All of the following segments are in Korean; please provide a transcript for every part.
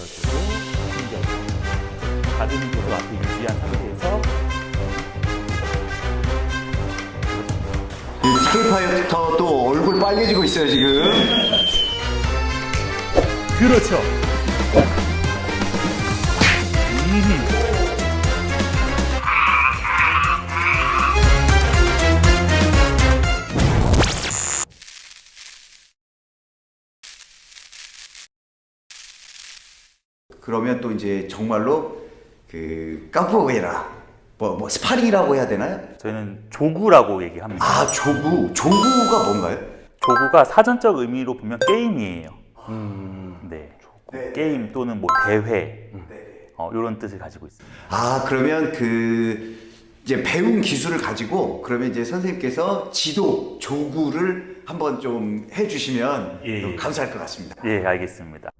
올려주고 당겨주고 가드는 계속 앞에 유지한 상태에서 파이터 또 얼굴 빨개지고 있어요 지금. 그렇죠. 그러면 또 이제 정말로 그 카포에이라 뭐, 뭐 스파링이라고 해야 되나요? 저희는 jogo라고 얘기합니다. 아 jogo jogo가 뭔가요? jogo가 사전적 의미로 보면 게임이에요. 네. 네. 게임 또는 뭐 대회 네. 어, 이런 뜻을 가지고 있습니다. 아 그러면 그 이제 배운 기술을 가지고 그러면 이제 선생님께서 지도 jogo를 한번 좀 해주시면 예, 예. 감사할 것 같습니다. 예, 알겠습니다.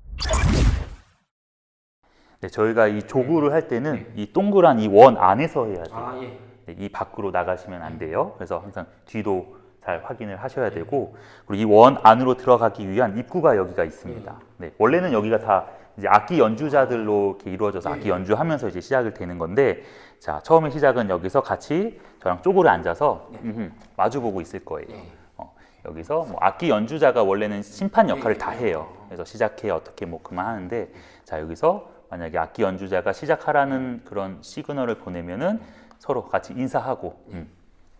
네, 저희가 이 조구를 할 때는 이 동그란 이 원 안에서 해야 돼요. 아, 예. 네, 이 밖으로 나가시면 안 돼요. 그래서 항상 뒤도 잘 확인을 하셔야 되고 그리고 이 원 안으로 들어가기 위한 입구가 여기가 있습니다. 네, 원래는 여기가 다 이제 악기 연주자들로 이렇게 이루어져서 악기 연주하면서 이제 시작을 되는 건데 자 처음에 시작은 여기서 같이 저랑 쪼그려 앉아서 음흠, 마주보고 있을 거예요. 어, 여기서 뭐 악기 연주자가 원래는 심판 역할을 다 해요. 그래서 시작해 어떻게 뭐 그만 하는데 자 여기서 만약에 악기 연주자가 시작하라는 그런 시그널을 보내면은 서로 같이 인사하고 음,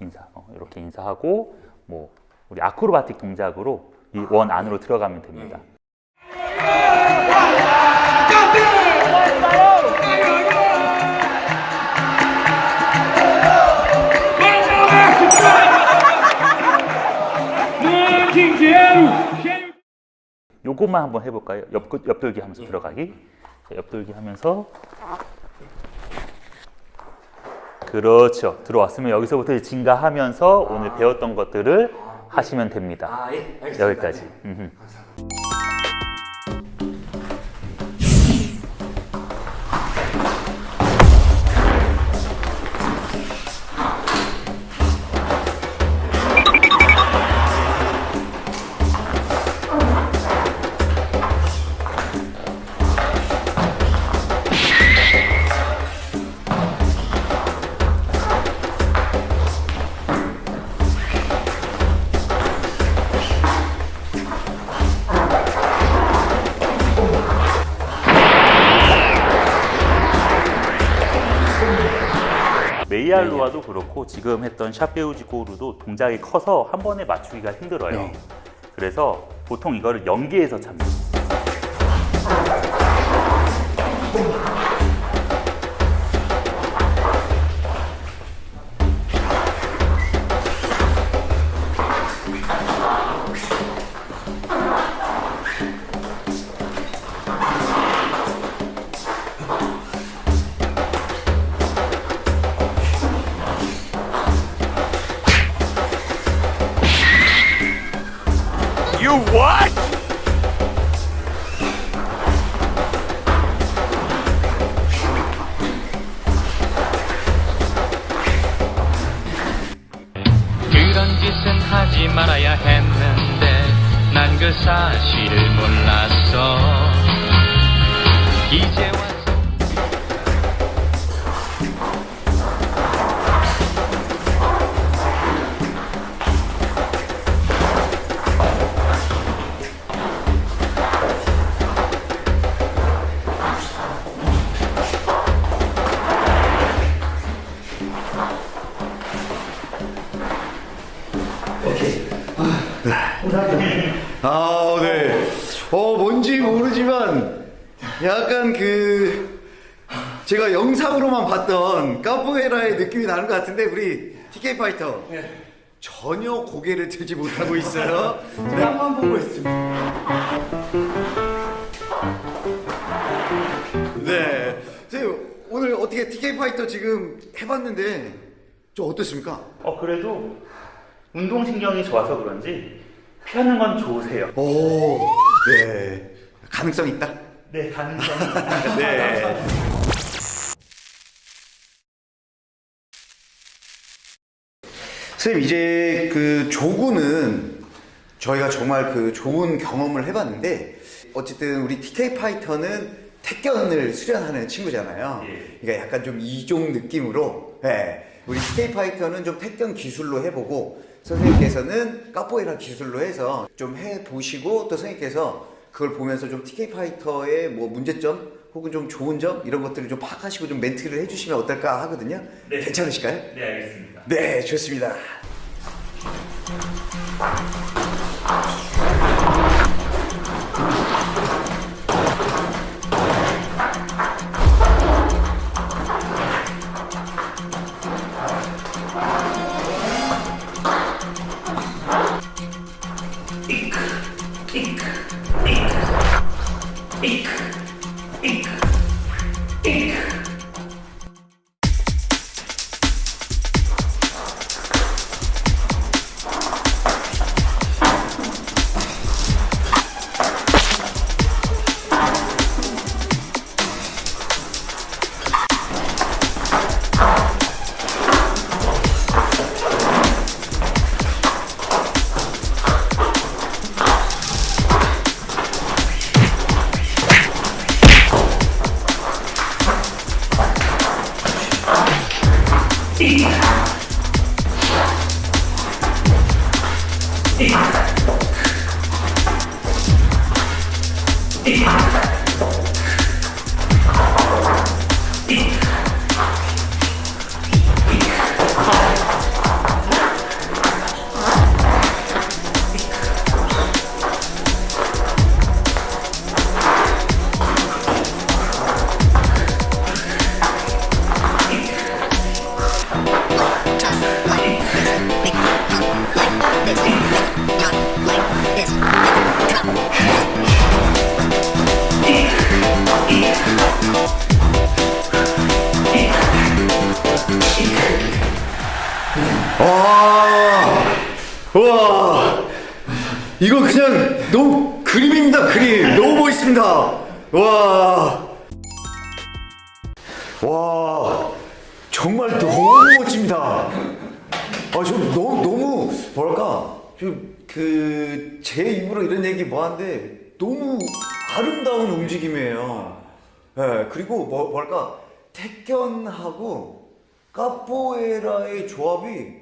인사 어, 이렇게 인사하고 뭐 우리 아크로바틱 동작으로 이 원 안으로 들어가면 됩니다. 요것만 한번 해볼까요? 옆, 옆돌기 하면서 들어가기. 자, 옆돌기 하면서 그렇죠. 들어왔으면 여기서부터 증가하면서 오늘 배웠던 것들을 하시면 됩니다. 아, 예. 여기까지. 네. 음흠. 메이알로아도 그렇고 지금 했던 샤페우지코루도 동작이 커서 한 번에 맞추기가 힘들어요. 네. 그래서 보통 이거를 연계해서 찹니다. 말아야 했는데 난 그 사실을 몰랐어. 이제 와서 아, 네. 어, 뭔지 모르지만 약간 그 제가 영상으로만 봤던 카포에라의 느낌이 나는 것 같은데 우리 TK 파이터 전혀 고개를 들지 못하고 있어요. 땅만 보고 있습니다. 네. 선생님, 오늘 어떻게 TK 파이터 지금 해봤는데 좀 어떻습니까? 어 그래도 운동신경이 좋아서 그런지 피하는 건 좋으세요. 오, 네. 가능성 있다. 네 가능성이. 네. 선생님 이제 그 조구는 저희가 정말 그 좋은 경험을 해봤는데 어쨌든 우리 TK 파이터는 택견을 수련하는 친구잖아요. 그러니까 약간 좀 이종 느낌으로 예, 우리 TK 파이터는 좀 택견 기술로 해보고 선생님께서는 카포에라 기술로 해서 좀 해보시고 또 선생님께서 그걸 보면서 좀 TK 파이터의 뭐 문제점 혹은 좀 좋은 점 이런 것들을 좀 파악하시고 좀 멘트를 해주시면 어떨까 하거든요. 괜찮으실까요? 네, 알겠습니다. 네, 좋습니다. 와, 이거 그냥 너무 그림입니다, 그림. 너무 멋있습니다. 와, 와, 정말 너무 멋집니다. 아, 저 너무, 너무, 뭐랄까, 그, 제 입으로 이런 얘기 뭐 하는데, 너무 아름다운 움직임이에요. 예, 그리고 뭐, 뭐랄까, 택견하고 카포에라의 조합이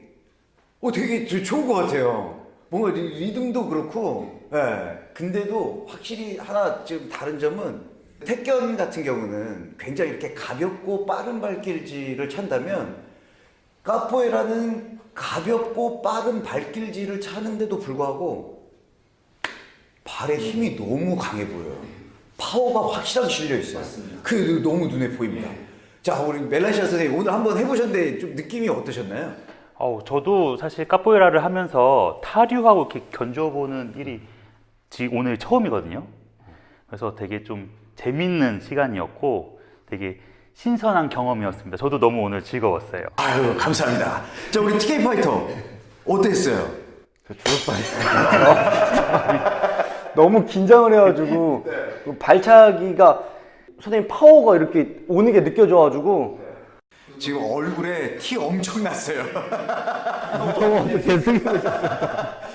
어, 되게 저- 좋은 것 같아요. 뭔가 리, 리듬도 그렇고, 예. 근데도 확실히 하나 지금 다른 점은 택견 같은 경우는 굉장히 이렇게 가볍고 빠른 발길질을 찬다면 카포에라는 가볍고 빠른 발길질을 차는데도 불구하고 발에 힘이 너무 강해 보여요. 파워가 확실하게 실려 있어요. 그 너무 눈에 보입니다. 자, 우리 멜란시아 선생님 오늘 한번 해보셨는데 좀 느낌이 어떠셨나요? 어우, 저도 사실 카포에라를 하면서 타류하고 이렇게 견줘보는 일이 지 오늘 처음이거든요. 그래서 되게 좀 재밌는 시간이었고 되게 신선한 경험이었습니다. 저도 너무 오늘 즐거웠어요. 아유 감사합니다. 자 우리 TK 파이터 어땠어요? 너무 긴장을 해가지고 그 발차기가 선생님 파워가 이렇게 오는 게 느껴져가지고 지금 얼굴에 티 엄청 났어요. 계속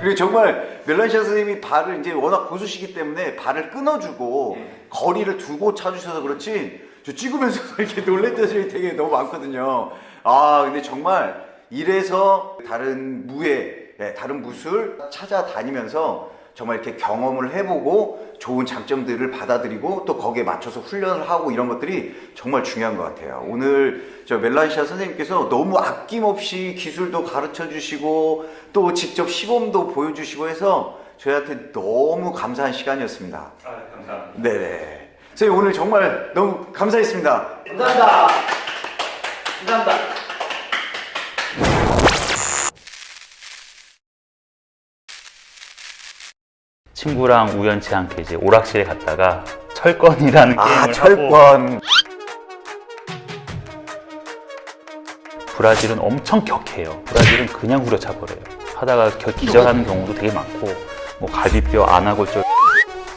그리고 정말 멜란시아 선생님이 발을 이제 워낙 고수시기 때문에 발을 끊어주고 거리를 두고 차주셔서 그렇지 저 찍으면서 이렇게 놀랬던 점이 되게 너무 많거든요. 아 근데 정말 이래서 다른 무예, 예, 다른 무술 찾아다니면서 정말 이렇게 경험을 해보고 좋은 장점들을 받아들이고 또 거기에 맞춰서 훈련을 하고 이런 것들이 정말 중요한 것 같아요. 오늘 저 멜란시아 선생님께서 너무 아낌없이 기술도 가르쳐 주시고 또 직접 시범도 보여주시고 해서 저희한테 너무 감사한 시간이었습니다. 아, 감사합니다. 네네. 선생님 오늘 정말 너무 감사했습니다. 감사합니다. 감사합니다. 친구랑 우연치 않게 이제 오락실에 갔다가 철권이라는 게임을 아 하고 철권. 브라질은 엄청 격해요. 브라질은 그냥 후려차 버려요. 하다가 겨- 기절하는 경우도 되게 많고 뭐 갈비뼈, 안아골절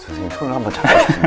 선생님 손을 한번 잡아주세요.